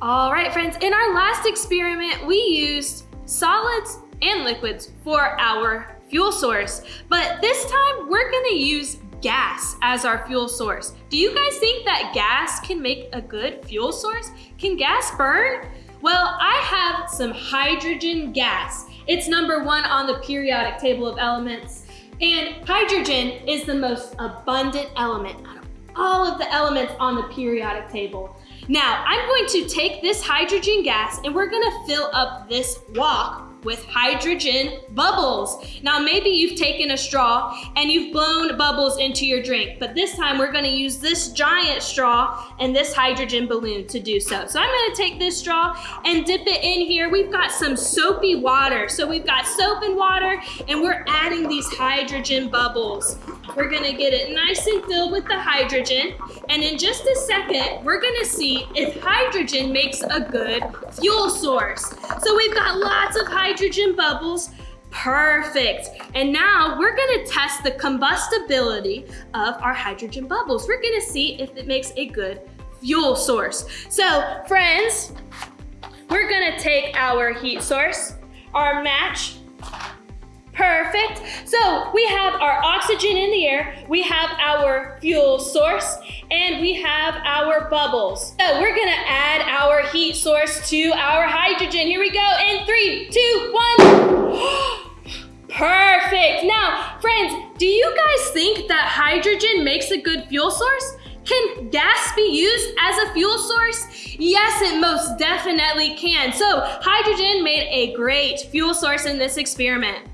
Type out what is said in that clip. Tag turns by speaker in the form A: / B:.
A: All right, friends, in our last experiment, we used solids and liquids for our fuel source. But this time, we're gonna use gas as our fuel source. Do you guys think that gas can make a good fuel source? Can gas burn? Well, I have some hydrogen gas. It's number one on the periodic table of elements. And hydrogen is the most abundant element out of all of the elements on the periodic table. Now, I'm going to take this hydrogen gas and we're gonna fill up this wok with hydrogen bubbles. Now maybe you've taken a straw and you've blown bubbles into your drink, but this time we're gonna use this giant straw and this hydrogen balloon to do so. So I'm gonna take this straw and dip it in here. We've got some soapy water. So we've got soap and water and we're adding these hydrogen bubbles. We're gonna get it nice and filled with the hydrogen. And in just a second, we're gonna see if hydrogen makes a good fuel source. So we've got lots of hydrogen bubbles. Perfect. And now we're gonna test the combustibility of our hydrogen bubbles. We're gonna see if it makes a good fuel source. So friends, we're gonna take our heat source, our match, Perfect. So we have our oxygen in the air, we have our fuel source, and we have our bubbles. So we're gonna add our heat source to our hydrogen. Here we go in three, two, one. Perfect. Now, friends, do you guys think that hydrogen makes a good fuel source? Can gas be used as a fuel source? Yes, it most definitely can. So hydrogen made a great fuel source in this experiment.